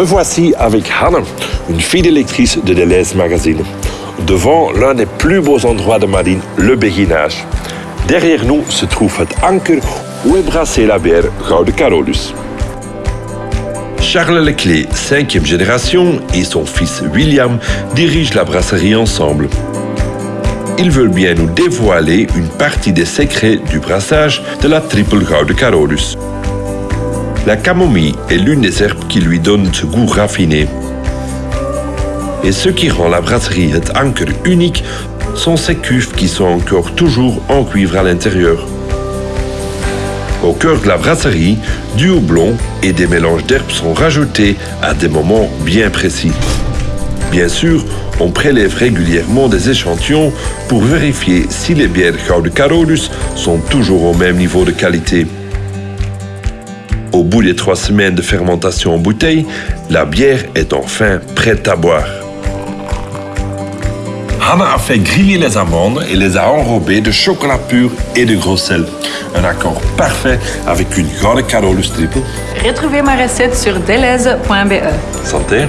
Me voici avec Hannah, une fidèle lectrice de Deleuze Magazine, devant l'un des plus beaux endroits de Marine, le Béguinage. Derrière nous se trouve het anker où est brassée la bière Gouden Carolus. Charles Leclé, cinquième génération, et son fils William dirigent la brasserie ensemble. Ils veulent bien nous dévoiler une partie des secrets du brassage de la triple Gouden Carolus. La camomille est l'une des herbes qui lui donne ce goût raffiné. Et ce qui rend la brasserie het anker unique sont ces cuves qui sont encore toujours en cuivre à l'intérieur. Au cœur de la brasserie, du houblon et des mélanges d'herbes sont rajoutés à des moments bien précis. Bien sûr, on prélève régulièrement des échantillons pour vérifier si les bières Gouden sont toujours au même niveau de qualité. Au bout des trois semaines de fermentation en bouteille, la bière est enfin prête à boire. Hannah a fait griller les amandes et les a enrobées de chocolat pur et de gros sel. Un accord parfait avec une grande Carolus triple. Retrouvez ma recette sur deleuze.be. Santé!